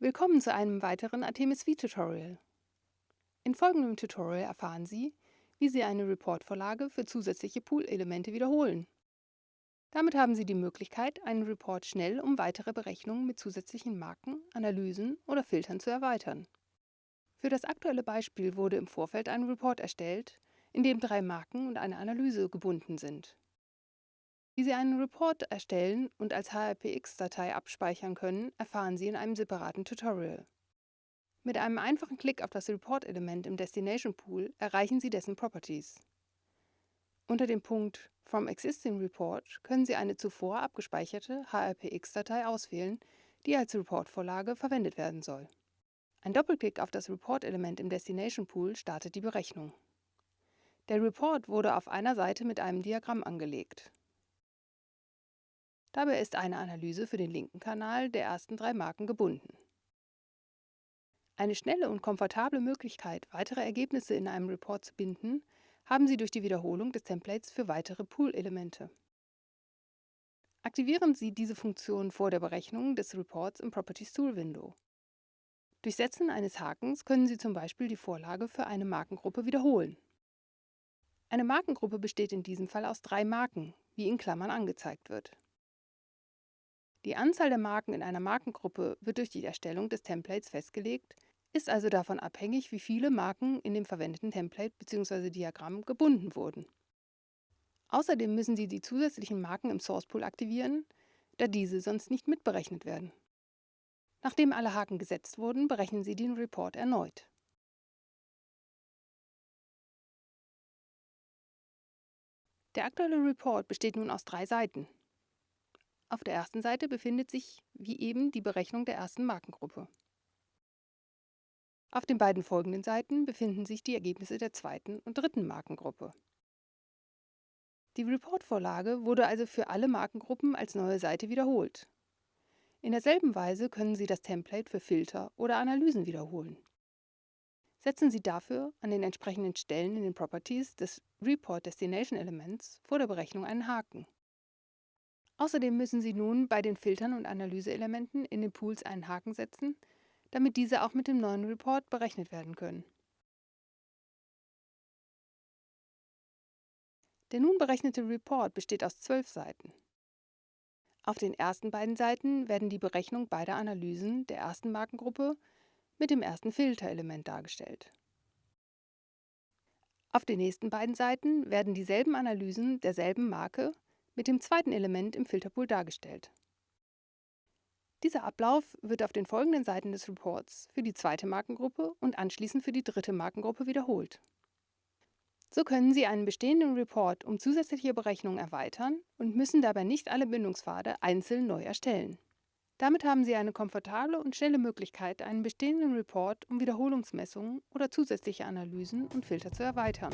Willkommen zu einem weiteren Artemis-V-Tutorial. In folgendem Tutorial erfahren Sie, wie Sie eine Report-Vorlage für zusätzliche Pool-Elemente wiederholen. Damit haben Sie die Möglichkeit, einen Report schnell um weitere Berechnungen mit zusätzlichen Marken, Analysen oder Filtern zu erweitern. Für das aktuelle Beispiel wurde im Vorfeld ein Report erstellt, in dem drei Marken und eine Analyse gebunden sind. Wie Sie einen Report erstellen und als HRPX-Datei abspeichern können, erfahren Sie in einem separaten Tutorial. Mit einem einfachen Klick auf das Report-Element im Destination Pool erreichen Sie dessen Properties. Unter dem Punkt From Existing Report können Sie eine zuvor abgespeicherte HRPX-Datei auswählen, die als Report-Vorlage verwendet werden soll. Ein Doppelklick auf das Report-Element im Destination Pool startet die Berechnung. Der Report wurde auf einer Seite mit einem Diagramm angelegt. Dabei ist eine Analyse für den linken Kanal der ersten drei Marken gebunden. Eine schnelle und komfortable Möglichkeit, weitere Ergebnisse in einem Report zu binden, haben Sie durch die Wiederholung des Templates für weitere Pool-Elemente. Aktivieren Sie diese Funktion vor der Berechnung des Reports im Properties Tool Window. Durch Setzen eines Hakens können Sie zum Beispiel die Vorlage für eine Markengruppe wiederholen. Eine Markengruppe besteht in diesem Fall aus drei Marken, wie in Klammern angezeigt wird. Die Anzahl der Marken in einer Markengruppe wird durch die Erstellung des Templates festgelegt, ist also davon abhängig, wie viele Marken in dem verwendeten Template bzw. Diagramm gebunden wurden. Außerdem müssen Sie die zusätzlichen Marken im Source Pool aktivieren, da diese sonst nicht mitberechnet werden. Nachdem alle Haken gesetzt wurden, berechnen Sie den Report erneut. Der aktuelle Report besteht nun aus drei Seiten. Auf der ersten Seite befindet sich, wie eben, die Berechnung der ersten Markengruppe. Auf den beiden folgenden Seiten befinden sich die Ergebnisse der zweiten und dritten Markengruppe. Die Report-Vorlage wurde also für alle Markengruppen als neue Seite wiederholt. In derselben Weise können Sie das Template für Filter oder Analysen wiederholen. Setzen Sie dafür an den entsprechenden Stellen in den Properties des Report Destination Elements vor der Berechnung einen Haken. Außerdem müssen Sie nun bei den Filtern und Analyseelementen in den Pools einen Haken setzen, damit diese auch mit dem neuen Report berechnet werden können. Der nun berechnete Report besteht aus zwölf Seiten. Auf den ersten beiden Seiten werden die Berechnung beider Analysen der ersten Markengruppe mit dem ersten Filterelement dargestellt. Auf den nächsten beiden Seiten werden dieselben Analysen derselben Marke mit dem zweiten Element im Filterpool dargestellt. Dieser Ablauf wird auf den folgenden Seiten des Reports für die zweite Markengruppe und anschließend für die dritte Markengruppe wiederholt. So können Sie einen bestehenden Report um zusätzliche Berechnungen erweitern und müssen dabei nicht alle Bindungspfade einzeln neu erstellen. Damit haben Sie eine komfortable und schnelle Möglichkeit, einen bestehenden Report um Wiederholungsmessungen oder zusätzliche Analysen und Filter zu erweitern.